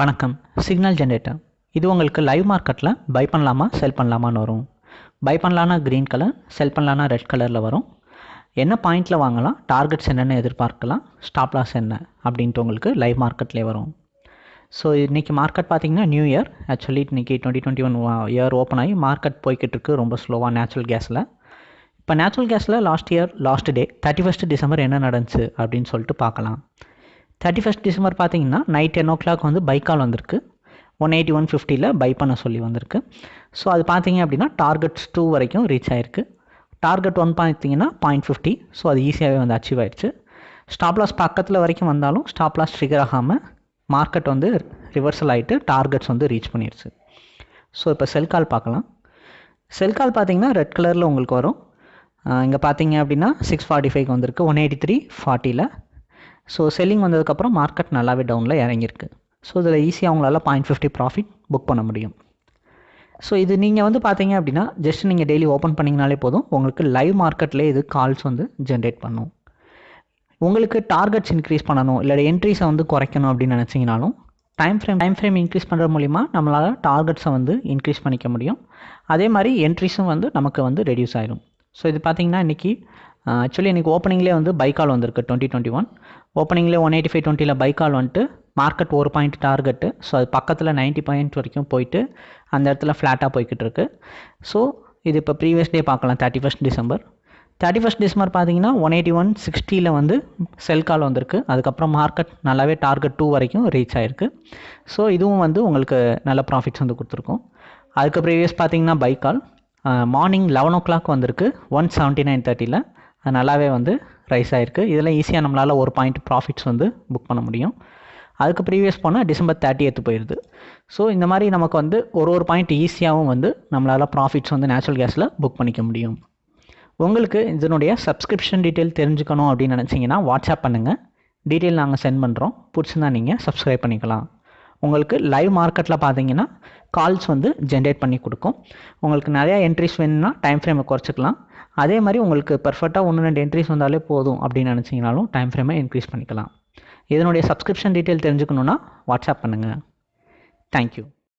வணக்கம். Signal generator இது உங்களுக்கு லைவ் மார்க்கெட்டில் பை பண்ணலாமா செல் பண்ணலாமான்னு வரும். பை பண்ணலான்னா க்ரீன் கலர் செல் பண்ணலான்னா ரெட் கலரில் வரும். என்ன பாயிண்டில் வாங்கலாம் டார்கெட்ஸ் என்னென்னு எதிர்பார்க்கலாம் ஸ்டாப் லாஸ் என்ன அப்படின்ட்டு உங்களுக்கு லைவ் மார்க்கெட்லேயே வரும். ஸோ இன்றைக்கி மார்க்கெட் பார்த்தீங்கன்னா நியூ இயர் ஆக்சுவலி இன்றைக்கி twenty twenty one year open ஆகி மார்க்கெட் போய்கிட்டு இருக்கு ரொம்ப ஸ்லோவாக நேச்சுரல் கேஸில் இப்போ நேச்சுரல் கேஸில் last year last day thirty first December என்ன நடந்துச்சு அப்படின்னு சொல்லிட்டு பார்க்கலாம். தேர்ட்டி ஃபஸ்ட் டிசம்பர் பார்த்தீங்கன்னா நைட் டென் ஓ கிளாக் வந்து பை கால் வந்திருக்கு. ஒன் எயிட்டி ஒன் ஃபிஃப்டியில் பை பண்ண சொல்லி வந்திருக்கு. ஸோ அது பார்த்தீங்க அப்படின்னா டார்கெட்ஸ் டூ வரைக்கும் ரீச் ஆயிருக்கு. டார்கெட் ஒன் பார்த்தீங்கன்னா பாயிண்ட் ஃபிஃப்டி ஸோ அது ஈஸியாகவே வந்து அச்சீவ் ஆயிடுச்சு. ஸ்டாப் லாஸ் பக்கத்தில் வரைக்கும் வந்தாலும் ஸ்டாப் லாஸ் ட்ரிகர் ஆகாமல் மார்க்கெட் வந்து ரிவர்சல் ஆகிட்டு டார்கெட்ஸ் வந்து ரீச் பண்ணிடுச்சு. ஸோ இப்போ செல் கால் பார்க்கலாம். செல் கால் பார்த்தீங்கன்னா ரெட் கலரில் உங்களுக்கு வரும். இங்கே பார்த்தீங்க அப்படின்னா சிக்ஸ் ஃபார்ட்டி ஃபைவ் வந்திருக்கு. ஒன் எயிட்டி த்ரீ ஃபார்ட்டியில் ஸோ செல்லிங் வந்ததுக்கப்புறம் மார்க்கெட் நல்லாவே டவுனில் இறங்கியிருக்கு. ஸோ இதில் ஈஸியாக அவங்களால பாயிண்ட் ஃபிஃப்டி ப்ராஃபிட் புக் பண்ண முடியும். ஸோ இது நீங்கள் வந்து பார்த்தீங்க அப்படின்னா ஜஸ்ட் நீங்கள் டெய்லி ஓப்பன் பண்ணிங்கனாலே போதும் உங்களுக்கு லைவ் மார்க்கெட்லேயே இது கால்ஸ் வந்து ஜென்ரேட் பண்ணும். உங்களுக்கு டார்கெட்ஸ் இன்க்ரீஸ் பண்ணணும் இல்லை என்ட்ரிஸை வந்து குறைக்கணும் அப்படின்னு நினச்சிங்கனாலும் time frame time frame increase பண்ணுற மூலிமா நம்மளால் டார்கெட்ஸை வந்து இன்க்ரீஸ் பண்ணிக்க முடியும். அதே மாதிரி என்ட்ரிஸும் வந்து நமக்கு வந்து ரெடியூஸ் ஆயிடும் ஸோ இது பார்த்திங்கன்னா இன்றைக்கி ஆக்சுவலி இன்றைக்கி ஓப்பனிங்லேயே வந்து பைக்கால் வந்திருக்கு டுவெண்ட்டி டுவெண்ட்டி ஒன் ஓப்பனிங்லேயே ஒன் எயிட்டி ஃபைவ் டுவெண்ட்டியில் பைக்கால் வந்துட்டு மார்க்கெட் ஒரு பாயிண்ட் டார்கெட்டு ஸோ அது பக்கத்தில் நைன்ட்டி பாயிண்ட் வரைக்கும் போயிட்டு அந்த இடத்துல ஃப்ளாட்டாக போய்கிட்டு இருக்கு. ஸோ இது இப்போ ப்ரீவியஸ் டே பார்க்கலாம் thirty first December thirty first December பார்த்தீங்கன்னா ஒன் எயிட்டி ஒன் சிக்ஸ்டியில் வந்து செல் கால் வந்திருக்கு. அதுக்கப்புறம் மார்க்கெட் நல்லாவே டார்கெட் டூ வரைக்கும் ரீச் ஆகிருக்கு ஸோ இதுவும் வந்து உங்களுக்கு நல்ல ப்ராஃபிட்ஸ் வந்து கொடுத்துருக்கோம். அதுக்கு ப்ரீவியஸ் பார்த்தீங்கன்னா buy call morning eleven o'clock வந்திருக்கு ஒன் செவன்ட்டி நைன் தேர்ட்டியில் அது நல்லாவே வந்து ரைஸ் ஆகிருக்கு இதில் ஈஸியாக நம்மளால் ஒரு பாயிண்ட் ப்ராஃபிட்ஸ் வந்து புக் பண்ண முடியும். அதுக்கு ப்ரீவியஸ் போனால் டிசம்பர் தேர்ட்டி எத்து போயிடுது ஸோ இந்த மாதிரி நமக்கு வந்து ஒரு ஒரு பாயிண்ட் ஈஸியாகவும் வந்து நம்மளால் ப்ராஃபிட்ஸ் வந்து நேச்சுரல் கேஸில் புக் பண்ணிக்க முடியும். உங்களுக்கு இதனுடைய சப்ஸ்கிரிப்ஷன் டீட்டெயில் தெரிஞ்சுக்கணும் அப்படின்னு நினச்சிங்கன்னா வாட்ஸ்அப் பண்ணுங்கள் டீட்டெயில் நாங்கள் சென்ட் பண்ணுறோம் பிடிச்சிருந்தா நீங்கள் சப்ஸ்கிரைப் பண்ணிக்கலாம். உங்களுக்கு லைவ் மார்க்கெட்டில் பார்த்தீங்கன்னா கால்ஸ் வந்து ஜென்ரேட் பண்ணி கொடுக்கும். உங்களுக்கு நிறையா என்ட்ரிஸ் வேணும்னா டைம் ஃப்ரேமை குறைச்சிக்கலாம். அதே மாதிரி உங்களுக்கு பர்ஃபெக்டாக ஒன்று ரெண்டு என்ட்ரிஸ் வந்தாலே போதும் அப்படின்னு நினச்சிங்கனாலும் டைம் ஃப்ரேமை இன்க்ரீஸ் பண்ணிக்கலாம். இதனுடைய சப்ஸ்கிரிப்ஷன் டீட்டெயில் தெரிஞ்சுக்கணுன்னா வாட்ஸ்அப் பண்ணுங்கள் தேங்க்யூ